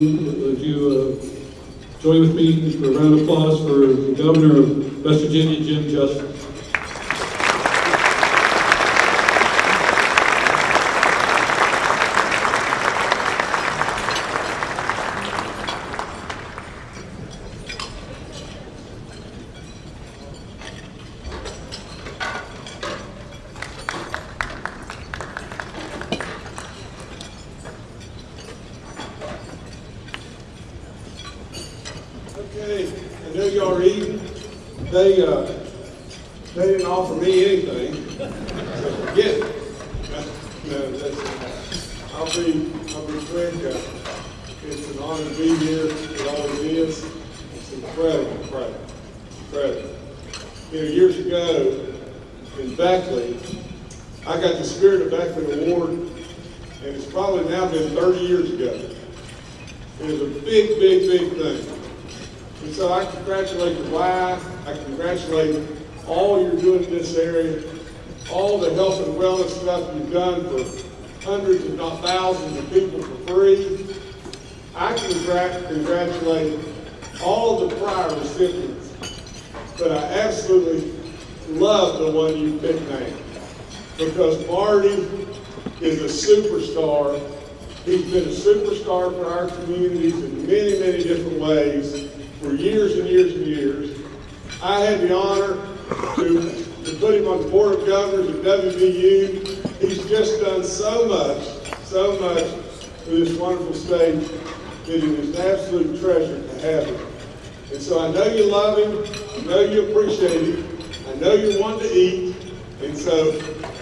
Would you uh, join with me for a round of applause for the Governor of West Virginia, Jim Justice? Okay, I know y'all are eating. They, uh, they didn't offer me anything. So forget it. No, that's, I'll be, I'll be quick. Uh, It's an honor to be here. It always is. It's incredible, incredible, incredible. You know, years ago in Beckley, I got the Spirit of Beckley Award, and it's probably now been 30 years ago. It was a big, big, big thing. And so I congratulate your wife, I congratulate all you're doing in this area, all the health and wellness stuff you've done for hundreds, if not thousands of people for free. I congrat- congratulate all the prior recipients, but I absolutely love the one you picked now. Because Marty is a superstar. He's been a superstar for our communities in many, many different ways for years and years and years. I had the honor to, to put him on the Board of Governors at WVU. He's just done so much, so much for this wonderful state that it is an absolute treasure to have him. And so I know you love him, I know you appreciate him, I know you want to eat, and so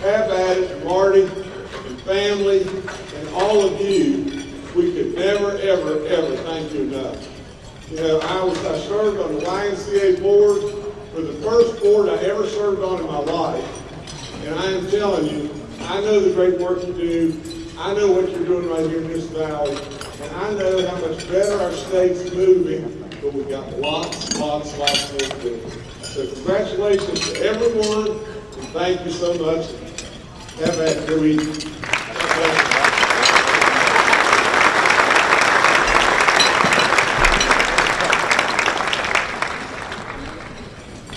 have at it, Marty and family and all of you. We could never, ever, ever thank you enough. You know, I was, I served on the YMCA board for the first board I ever served on in my life. And I am telling you, I know the great work you do. I know what you're doing right here in this valley. And I know how much better our state's moving, but we've got lots, lots, lots more to do. So congratulations to everyone, and thank you so much. Have a good week.